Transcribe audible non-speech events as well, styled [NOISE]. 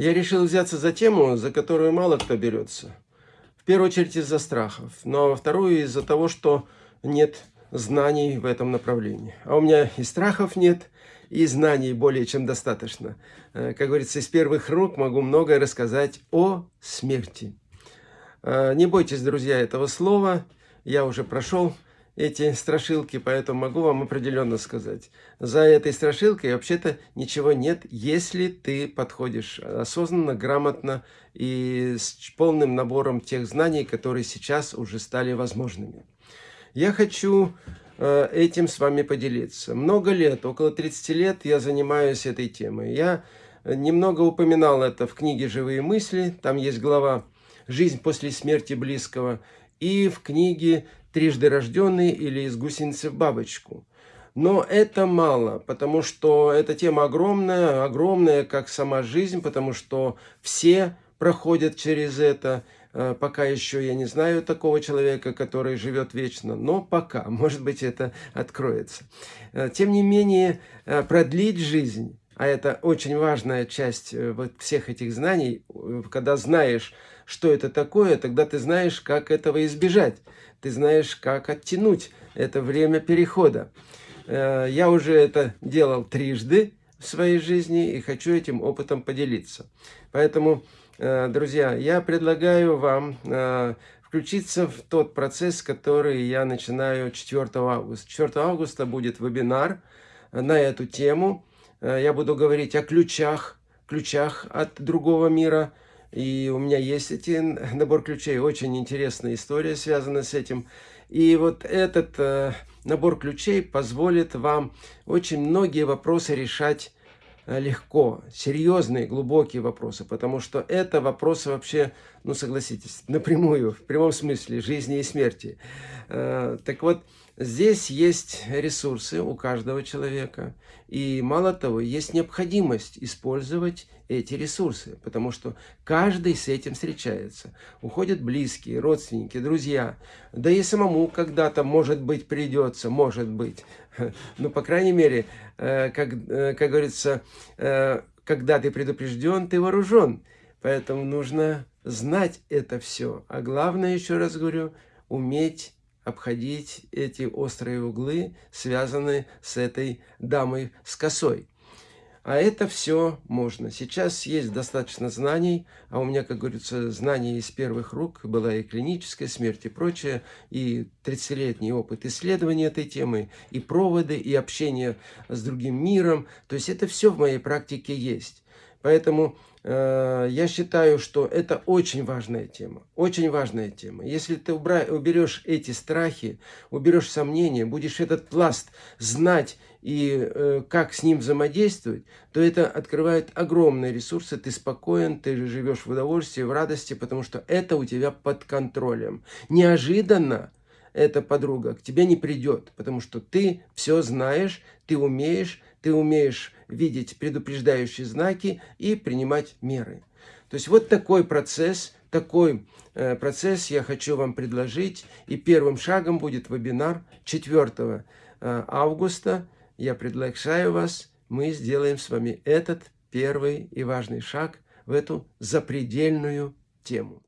Я решил взяться за тему, за которую мало кто берется. В первую очередь из-за страхов, но во вторую из-за того, что нет знаний в этом направлении. А у меня и страхов нет, и знаний более чем достаточно. Э, как говорится, из первых рук могу многое рассказать о смерти. Э, не бойтесь, друзья, этого слова. Я уже прошел эти страшилки, поэтому могу вам определенно сказать. За этой страшилкой вообще-то ничего нет, если ты подходишь осознанно, грамотно и с полным набором тех знаний, которые сейчас уже стали возможными. Я хочу э, этим с вами поделиться. Много лет, около 30 лет я занимаюсь этой темой. Я немного упоминал это в книге «Живые мысли», там есть глава «Жизнь после смерти близкого», и в книге трижды рожденный или из гусеницы в бабочку. Но это мало, потому что эта тема огромная, огромная, как сама жизнь, потому что все проходят через это. Э, пока еще я не знаю такого человека, который живет вечно, но пока, может быть, это откроется. Э, тем не менее, э, продлить жизнь, а это очень важная часть вот всех этих знаний, когда знаешь, что это такое, тогда ты знаешь, как этого избежать ты знаешь, как оттянуть это время перехода. Э, я уже это делал трижды в своей жизни и хочу этим опытом поделиться. Поэтому, э, друзья, я предлагаю вам э, включиться в тот процесс, который я начинаю 4 августа. 4 августа будет вебинар на эту тему. Я буду говорить о ключах, ключах от другого мира, и у меня есть эти набор ключей. Очень интересная история связана с этим. И вот этот э, набор ключей позволит вам очень многие вопросы решать э, легко. Серьезные, глубокие вопросы. Потому что это вопросы вообще, ну согласитесь, напрямую, в прямом смысле жизни и смерти. Э, так вот, Здесь есть ресурсы у каждого человека. И мало того, есть необходимость использовать эти ресурсы, потому что каждый с этим встречается. Уходят близкие, родственники, друзья. Да и самому когда-то, может быть, придется, может быть. [LAUGHS] Но, по крайней мере, э, как, э, как говорится, э, когда ты предупрежден, ты вооружен. Поэтому нужно знать это все. А главное, еще раз говорю, уметь обходить эти острые углы, связанные с этой дамой с косой. А это все можно. Сейчас есть достаточно знаний, а у меня, как говорится, знания из первых рук, была и клиническая смерть, и прочее, и 30-летний опыт исследования этой темы, и проводы, и общение с другим миром. То есть это все в моей практике есть. Поэтому э, я считаю, что это очень важная тема. Очень важная тема. Если ты убра уберешь эти страхи, уберешь сомнения, будешь этот пласт знать и э, как с ним взаимодействовать, то это открывает огромные ресурсы. Ты спокоен, ты живешь в удовольствии, в радости, потому что это у тебя под контролем. Неожиданно эта подруга к тебе не придет, потому что ты все знаешь, ты умеешь, ты умеешь видеть предупреждающие знаки и принимать меры. То есть вот такой процесс, такой э, процесс я хочу вам предложить. И первым шагом будет вебинар 4 э, августа. Я приглашаю вас, мы сделаем с вами этот первый и важный шаг в эту запредельную тему.